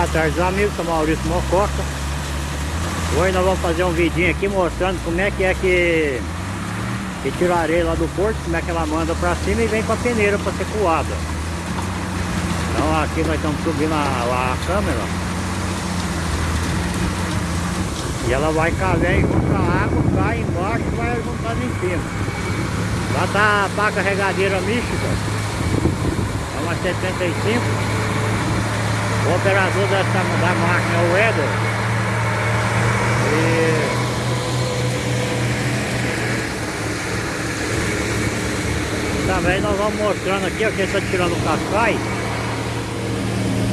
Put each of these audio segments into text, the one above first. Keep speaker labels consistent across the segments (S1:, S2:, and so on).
S1: boa tarde amigos, sou Maurício Mococa. Hoje nós vamos fazer um vidinho aqui mostrando como é que é que, que tira a areia lá do porto Como é que ela manda pra cima e vem com a peneira pra ser coada. Então aqui nós estamos subindo a, a câmera. E ela vai cair junto a água, cai embaixo e vai juntando em cima. Lá tá a pá carregadeira mística. É uma 75 o operador dessa, da máquina é o Eder. E... Também nós vamos mostrando aqui, ó, que ele está tirando o cascai.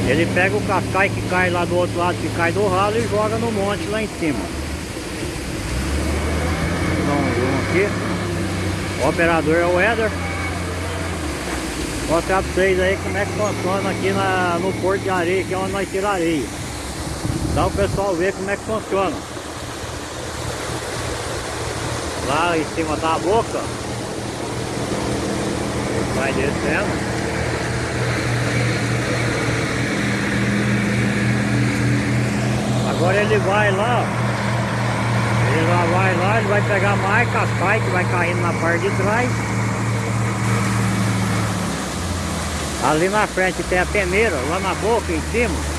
S1: Ele pega o cascai que cai lá do outro lado, que cai do ralo e joga no monte lá em cima. Então, aqui. O operador é o Eder mostrar pra vocês aí como é que funciona aqui na, no Porto de Areia, que é onde nós tiramos areia. Dá o pessoal ver como é que funciona. Lá em cima da boca. Vai descendo. Agora ele vai lá, ele vai lá, ele vai pegar mais cascai que vai caindo na parte de trás. Ali na frente tem a peneira, lá na boca em cima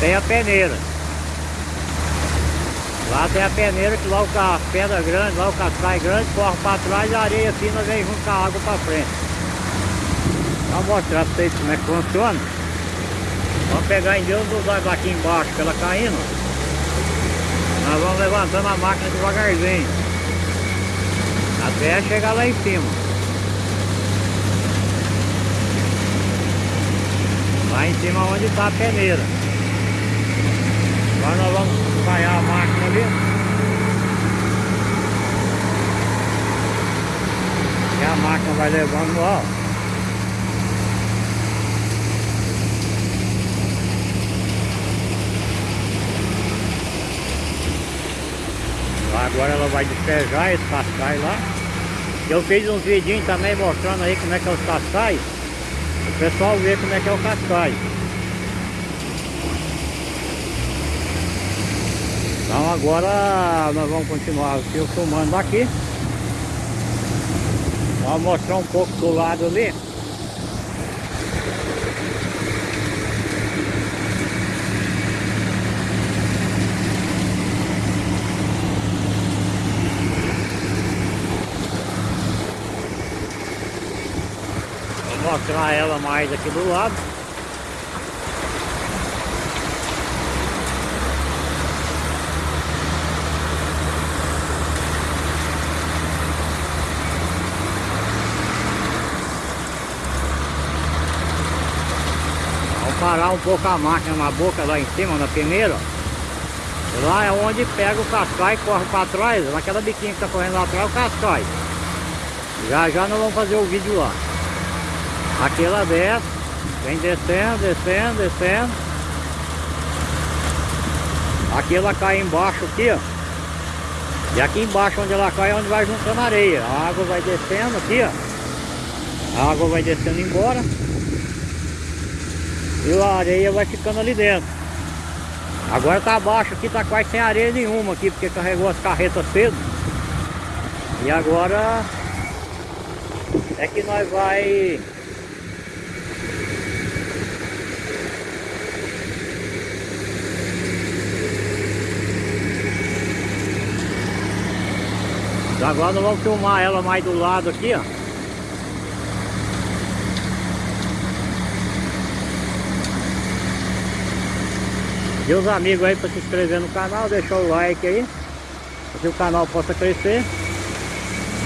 S1: tem a peneira. Lá tem a peneira que lá o carro, pedra grande, lá o cascai grande, corre para trás e a areia fina vem junto com a água para frente. Vou mostrar para vocês como é que funciona. Vamos pegar em Deus dos olhos aqui embaixo, pela caindo. Nós vamos levantando a máquina devagarzinho. Até chegar lá em cima. Lá em cima onde está a peneira. Agora nós vamos espalhar a máquina ali. E a máquina vai levando ó. Agora ela vai despejar esse cascai lá. Eu fiz uns vidinhos também mostrando aí como é que é os cascais. O pessoal vê como é que é o cascai. Então agora nós vamos continuar filmando aqui. Vamos mostrar um pouco do lado ali. Mostrar ela mais aqui do lado. Vamos parar um pouco a máquina na boca lá em cima, na primeira. Lá é onde pega o cascai e corre para trás, naquela biquinha que está correndo lá atrás, o cascai. Já já nós vamos fazer o vídeo lá. Aqui ela desce, vem descendo, descendo, descendo. Aqui ela cai embaixo aqui, ó. E aqui embaixo onde ela cai é onde vai juntando areia. A água vai descendo aqui, ó. A água vai descendo embora. E a areia vai ficando ali dentro. Agora tá abaixo aqui, tá quase sem areia nenhuma aqui, porque carregou as carretas cedo. E agora é que nós vai Agora nós vamos filmar ela mais do lado aqui, ó. E os amigos aí para se inscrever no canal, deixar o like aí. Para que o canal possa crescer.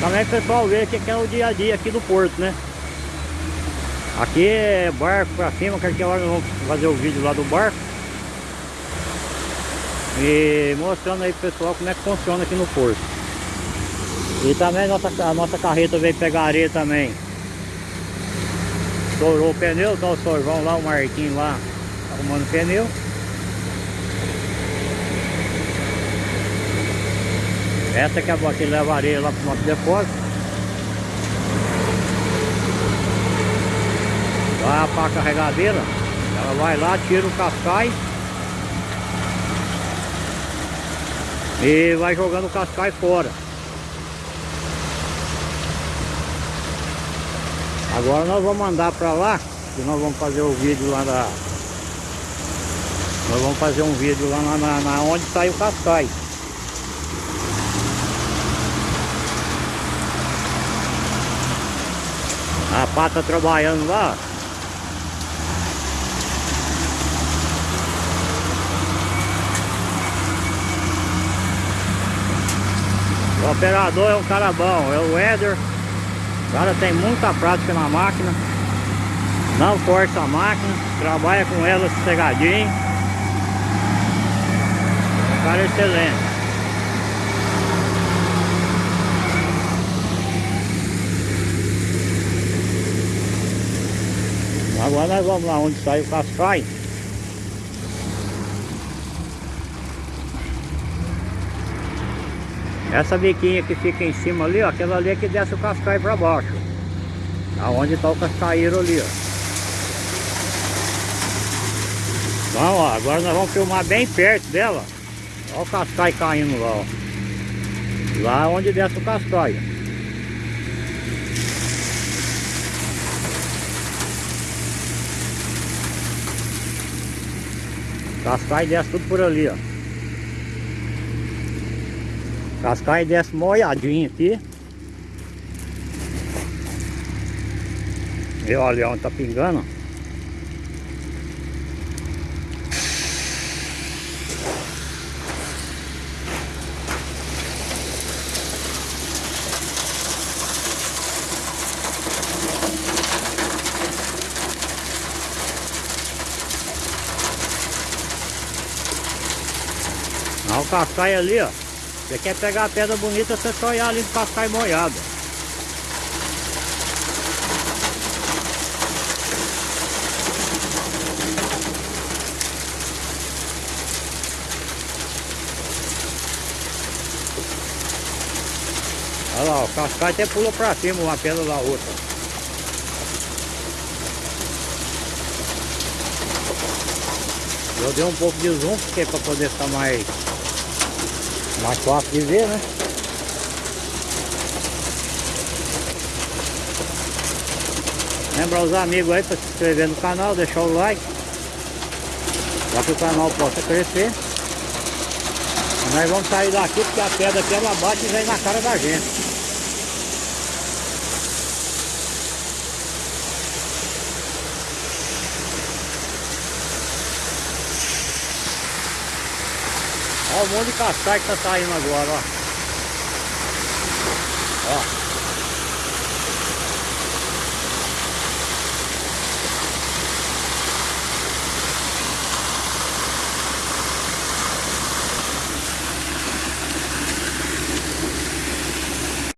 S1: Também pessoal ver que é o dia a dia aqui do porto, né? Aqui é barco pra cima, qualquer hora nós vamos fazer o vídeo lá do barco. E mostrando aí pro pessoal como é que funciona aqui no porto. E também a nossa, a nossa carreta veio pegar areia também. Estourou o pneu, tá o sorvão lá, o Marquinho lá arrumando o pneu. Essa que é a que leva areia lá pro nosso depósito. Lá a pá carregadeira. Ela vai lá, tira o cascai. E vai jogando o cascai fora. Agora nós vamos mandar para lá, que nós vamos fazer o vídeo lá da... Nós vamos fazer um vídeo lá na, na, na onde sai o cascai. A pata trabalhando lá. O operador é um cara bom, é o Éder. O cara tem muita prática na máquina. Não força a máquina, trabalha com ela sossegadinho. Um cara excelente. Agora nós vamos lá onde sai o cascai. Essa biquinha que fica em cima ali, ó, aquela ali é que desce o cascai para baixo. Aonde está o cascaíro ali, ó. Então, ó, agora nós vamos filmar bem perto dela. Olha o cascai caindo lá, ó. Lá onde desce o cascai. Cascai desce tudo por ali, ó. Cascai desce molhadinho aqui. E olha onde tá pingando. Olha o cascai ali, ó. Você quer pegar a pedra bonita, você só olhar ali no cascai molhado. Olha lá, o cascai até pulou pra cima uma pedra da outra. Eu dei um pouco de zoom porque para poder ficar mais mais fácil de ver, né? Lembra os amigos aí para se inscrever no canal, deixar o like. Para que o canal possa crescer. Nós vamos sair daqui porque a pedra aqui ela bate e vem na cara da gente Olha o monte de cascai que tá saindo agora, ó.